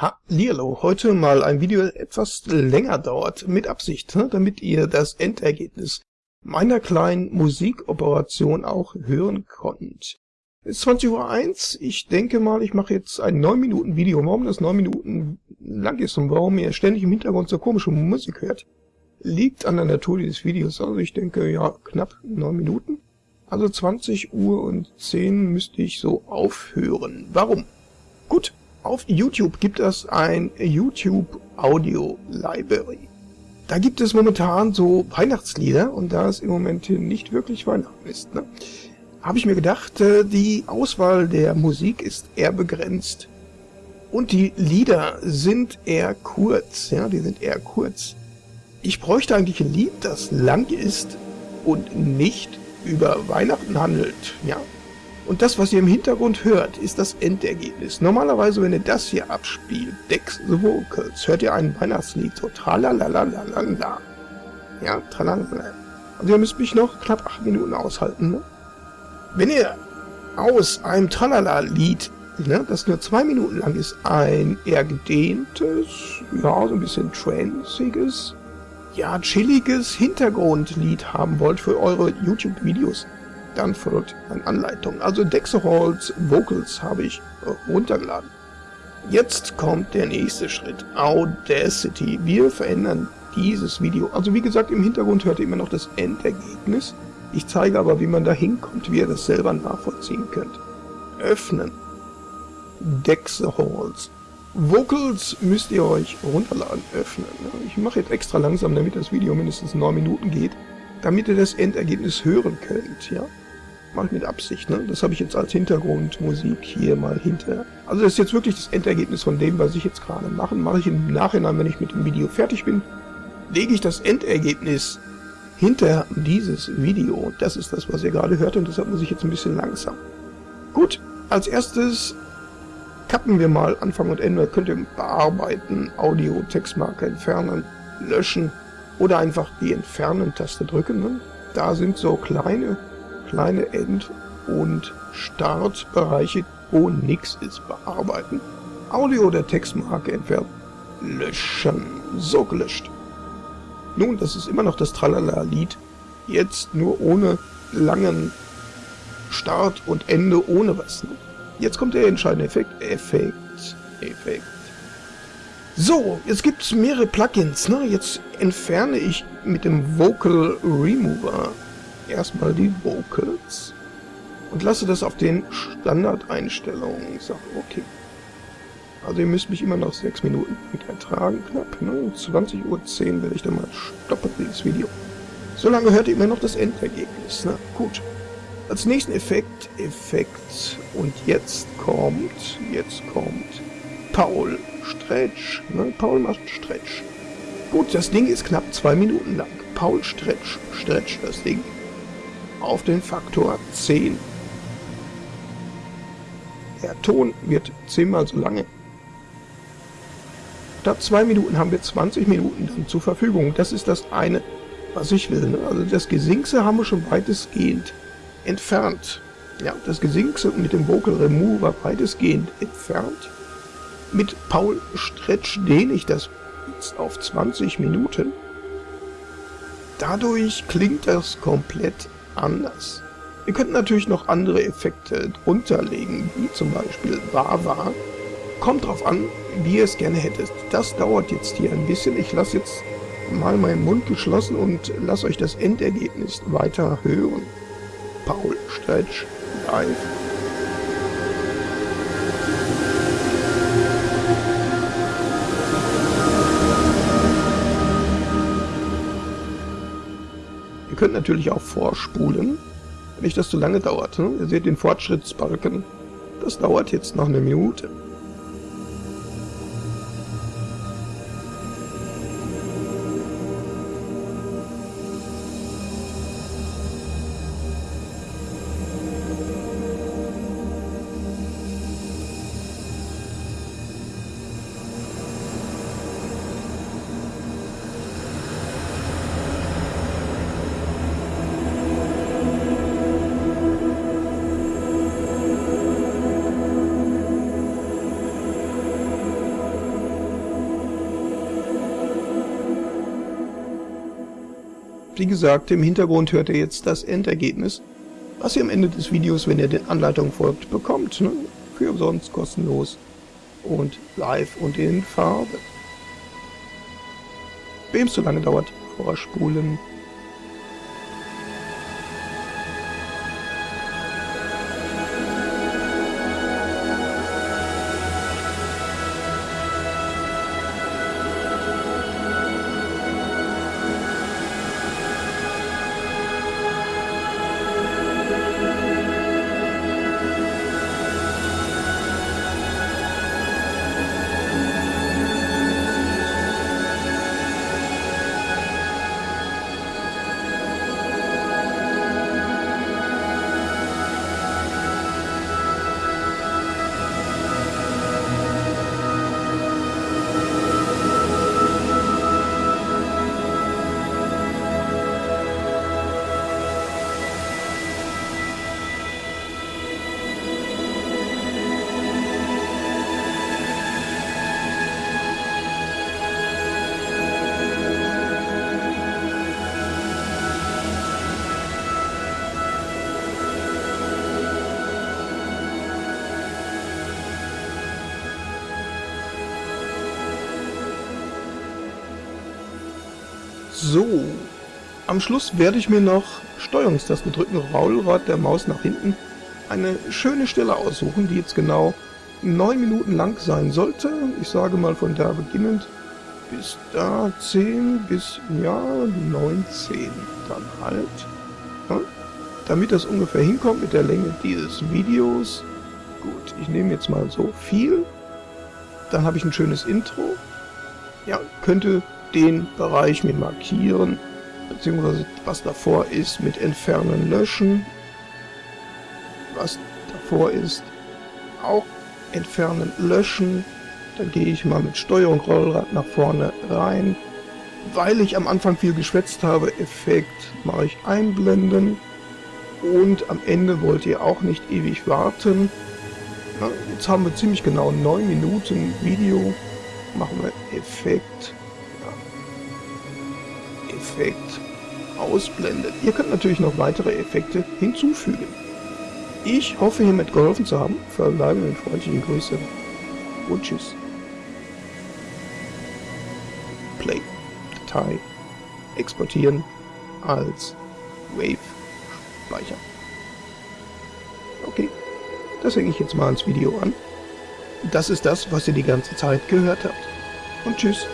Hallihallo, heute mal ein Video, das etwas länger dauert, mit Absicht, ne, damit ihr das Endergebnis meiner kleinen Musikoperation auch hören konnt. Es ist 20.01 Uhr, ich denke mal, ich mache jetzt ein 9 Minuten Video. Warum das 9 Minuten lang ist und warum ihr ständig im Hintergrund so komische Musik hört, liegt an der Natur dieses Videos. Also ich denke, ja, knapp 9 Minuten. Also 20 Uhr und 10 müsste ich so aufhören. Warum? Gut, auf YouTube gibt es ein YouTube Audio Library. Da gibt es momentan so Weihnachtslieder und da es im Moment nicht wirklich Weihnachten ist, ne, habe ich mir gedacht, äh, die Auswahl der Musik ist eher begrenzt. Und die Lieder sind eher kurz, ja, die sind eher kurz. Ich bräuchte eigentlich ein Lied, das lang ist und nicht über Weihnachten handelt, ja. Und das, was ihr im Hintergrund hört, ist das Endergebnis. Normalerweise, wenn ihr das hier abspielt, Dex the Vocals, hört ihr ein Weihnachtslied, so tralalalalala. Ja, tralalala. Also ihr müsst mich noch knapp acht Minuten aushalten, ne? Wenn ihr aus einem Tralala-Lied, ne, das nur zwei Minuten lang ist, ein eher gedehntes, ja, so ein bisschen transiges, ja, chilliges Hintergrundlied haben wollt für eure YouTube-Videos, dann folgt eine Anleitung. Also Dexerholz Vocals habe ich runtergeladen. Jetzt kommt der nächste Schritt, Audacity. Wir verändern dieses Video. Also wie gesagt, im Hintergrund hört ihr immer noch das Endergebnis. Ich zeige aber, wie man da hinkommt, wie ihr das selber nachvollziehen könnt. Öffnen. Dexerholz. Vocals müsst ihr euch runterladen, öffnen. Ich mache jetzt extra langsam, damit das Video mindestens 9 Minuten geht, damit ihr das Endergebnis hören könnt, ja mache ich mit Absicht. Ne? Das habe ich jetzt als Hintergrundmusik hier mal hinter. Also das ist jetzt wirklich das Endergebnis von dem, was ich jetzt gerade mache. Mache ich im Nachhinein, wenn ich mit dem Video fertig bin, lege ich das Endergebnis hinter dieses Video. Das ist das, was ihr gerade hört und deshalb muss ich jetzt ein bisschen langsam. Gut, als erstes kappen wir mal Anfang und Ende. Könnt ihr bearbeiten, Audio, Textmarke entfernen, löschen oder einfach die Entfernen-Taste drücken. Ne? Da sind so kleine kleine End- und Startbereiche, wo nichts ist, bearbeiten. Audio oder Textmarke entfernen. Löschen. So gelöscht. Nun, das ist immer noch das Tralala-Lied. Jetzt nur ohne langen Start und Ende, ohne was. Ne? Jetzt kommt der entscheidende Effekt. Effekt. Effekt. So, jetzt gibt es mehrere Plugins. Ne? Jetzt entferne ich mit dem Vocal Remover erstmal die Vocals und lasse das auf den Standardeinstellungen. Ich sage, okay. Also ihr müsst mich immer noch 6 Minuten ertragen, knapp. Ne? 20.10 Uhr werde ich dann mal stoppen, dieses Video. Solange hört ihr immer noch das Endergebnis. Ne? Gut. Als nächsten Effekt, Effekt. Und jetzt kommt, jetzt kommt Paul Stretch. Ne? Paul macht Stretch. Gut, das Ding ist knapp zwei Minuten lang. Paul Stretch, Stretch das Ding auf den Faktor 10. Der Ton wird zehnmal so lange. Statt zwei Minuten haben wir 20 Minuten dann zur Verfügung. Das ist das eine, was ich will. Ne? Also das Gesingse haben wir schon weitestgehend entfernt. Ja, das Gesingse mit dem Vocal Remover weitestgehend entfernt. Mit Paul Stretch dehne ich das jetzt auf 20 Minuten. Dadurch klingt das komplett anders. Ihr könnt natürlich noch andere Effekte drunter legen, wie zum Beispiel Wawa. Kommt drauf an, wie ihr es gerne hättet. Das dauert jetzt hier ein bisschen. Ich lasse jetzt mal meinen Mund geschlossen und lasse euch das Endergebnis weiter hören. Paul Stretch live. Könnt natürlich auch vorspulen, wenn nicht das zu lange dauert. Ne? Ihr seht den Fortschrittsbalken. Das dauert jetzt noch eine Minute. Wie gesagt, im Hintergrund hört ihr jetzt das Endergebnis, was ihr am Ende des Videos, wenn ihr den Anleitungen folgt, bekommt. Ne? Für umsonst, kostenlos und live und in Farbe. Wem es zu lange dauert, vorspulen. So, am Schluss werde ich mir noch Steuerungstaste drücken, Rollrad der Maus nach hinten, eine schöne Stelle aussuchen, die jetzt genau 9 Minuten lang sein sollte. Ich sage mal von da beginnend bis da 10 bis, ja, 19 dann halt. Ja, damit das ungefähr hinkommt mit der Länge dieses Videos. Gut, ich nehme jetzt mal so viel. Dann habe ich ein schönes Intro. Ja, könnte den Bereich mit markieren, beziehungsweise was davor ist mit entfernen, löschen, was davor ist auch entfernen, löschen, dann gehe ich mal mit Steuerung Rollrad nach vorne rein, weil ich am Anfang viel geschwätzt habe, Effekt mache ich einblenden. Und am Ende wollt ihr auch nicht ewig warten. jetzt haben wir ziemlich genau 9 Minuten Video, machen wir Effekt Effekt ausblendet. Ihr könnt natürlich noch weitere Effekte hinzufügen. Ich hoffe hiermit geholfen zu haben. Verbleiben mit freundlichen Grüßen und tschüss. Play. Datei. Exportieren als Wave Speicher. Okay, das hänge ich jetzt mal ins Video an. Das ist das, was ihr die ganze Zeit gehört habt. Und tschüss.